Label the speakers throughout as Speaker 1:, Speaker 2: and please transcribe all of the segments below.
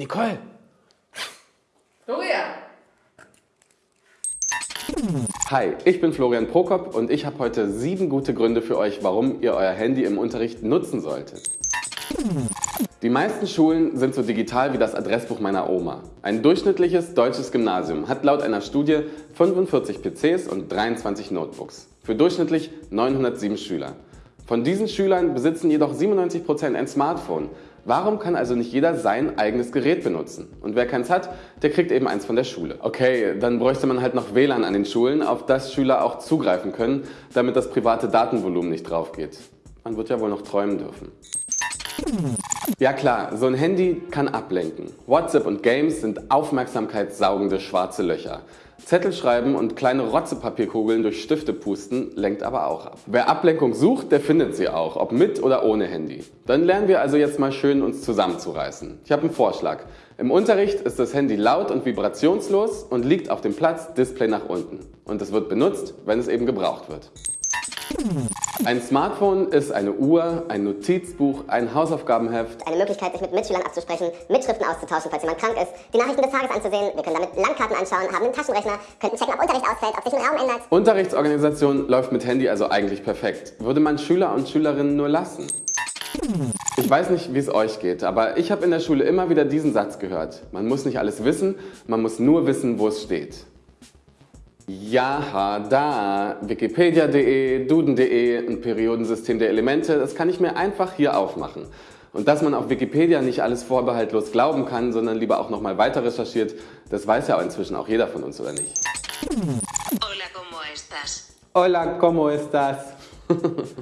Speaker 1: Nicole!
Speaker 2: Florian!
Speaker 1: Hi, ich bin Florian Prokop und ich habe heute sieben gute Gründe für euch, warum ihr euer Handy im Unterricht nutzen solltet. Die meisten Schulen sind so digital wie das Adressbuch meiner Oma. Ein durchschnittliches deutsches Gymnasium hat laut einer Studie 45 PCs und 23 Notebooks. Für durchschnittlich 907 Schüler. Von diesen Schülern besitzen jedoch 97% ein Smartphone. Warum kann also nicht jeder sein eigenes Gerät benutzen? Und wer keins hat, der kriegt eben eins von der Schule. Okay, dann bräuchte man halt noch WLAN an den Schulen, auf das Schüler auch zugreifen können, damit das private Datenvolumen nicht drauf geht. Man wird ja wohl noch träumen dürfen. Ja klar, so ein Handy kann ablenken. WhatsApp und Games sind aufmerksamkeitssaugende schwarze Löcher. Zettel schreiben und kleine Rotzepapierkugeln durch Stifte pusten lenkt aber auch ab. Wer Ablenkung sucht, der findet sie auch, ob mit oder ohne Handy. Dann lernen wir also jetzt mal schön uns zusammenzureißen. Ich habe einen Vorschlag. Im Unterricht ist das Handy laut und vibrationslos und liegt auf dem Platz Display nach unten. Und es wird benutzt, wenn es eben gebraucht wird. Ein Smartphone ist eine Uhr, ein Notizbuch, ein Hausaufgabenheft.
Speaker 3: Eine Möglichkeit, sich mit Mitschülern abzusprechen, Mitschriften auszutauschen, falls jemand krank ist, die Nachrichten des Tages anzusehen. Wir können damit Landkarten anschauen, haben einen Taschenrechner, könnten checken, ob Unterricht ausfällt, ob sich ein Raum ändert.
Speaker 1: Unterrichtsorganisation läuft mit Handy also eigentlich perfekt. Würde man Schüler und Schülerinnen nur lassen. Ich weiß nicht, wie es euch geht, aber ich habe in der Schule immer wieder diesen Satz gehört. Man muss nicht alles wissen, man muss nur wissen, wo es steht. Ja, da, wikipedia.de, duden.de, ein Periodensystem der Elemente, das kann ich mir einfach hier aufmachen. Und dass man auf Wikipedia nicht alles vorbehaltlos glauben kann, sondern lieber auch nochmal weiter recherchiert, das weiß ja inzwischen auch jeder von uns, oder nicht?
Speaker 4: Hola, ¿cómo estás?
Speaker 1: Hola, ¿cómo estás?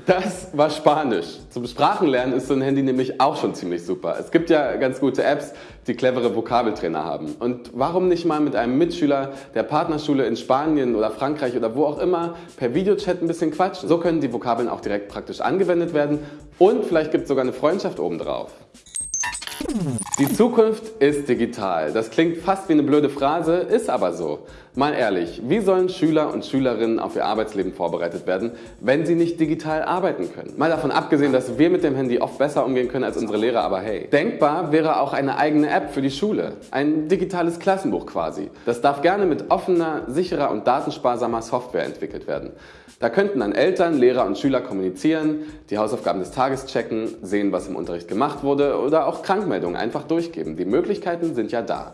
Speaker 1: Das war Spanisch. Zum Sprachenlernen ist so ein Handy nämlich auch schon ziemlich super. Es gibt ja ganz gute Apps, die clevere Vokabeltrainer haben. Und warum nicht mal mit einem Mitschüler der Partnerschule in Spanien oder Frankreich oder wo auch immer per Videochat ein bisschen quatschen? So können die Vokabeln auch direkt praktisch angewendet werden und vielleicht gibt es sogar eine Freundschaft obendrauf. Die Zukunft ist digital. Das klingt fast wie eine blöde Phrase, ist aber so. Mal ehrlich, wie sollen Schüler und Schülerinnen auf ihr Arbeitsleben vorbereitet werden, wenn sie nicht digital arbeiten können? Mal davon abgesehen, dass wir mit dem Handy oft besser umgehen können als unsere Lehrer, aber hey. Denkbar wäre auch eine eigene App für die Schule. Ein digitales Klassenbuch quasi. Das darf gerne mit offener, sicherer und datensparsamer Software entwickelt werden. Da könnten dann Eltern, Lehrer und Schüler kommunizieren, die Hausaufgaben des Tages checken, sehen, was im Unterricht gemacht wurde oder auch Krankmeldungen einfach durchgeben. Die Möglichkeiten sind ja da.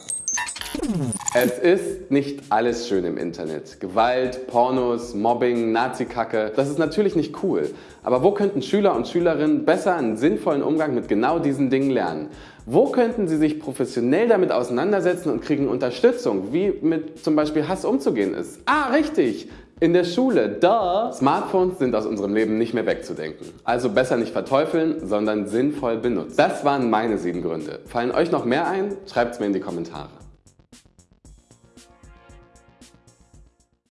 Speaker 1: Es ist nicht alles schön im Internet. Gewalt, Pornos, Mobbing, Nazi-Kacke, das ist natürlich nicht cool. Aber wo könnten Schüler und Schülerinnen besser einen sinnvollen Umgang mit genau diesen Dingen lernen? Wo könnten sie sich professionell damit auseinandersetzen und kriegen Unterstützung, wie mit zum Beispiel Hass umzugehen ist? Ah, richtig! In der Schule, da! Smartphones sind aus unserem Leben nicht mehr wegzudenken. Also besser nicht verteufeln, sondern sinnvoll benutzen. Das waren meine sieben Gründe. Fallen euch noch mehr ein? Schreibt es mir in die Kommentare.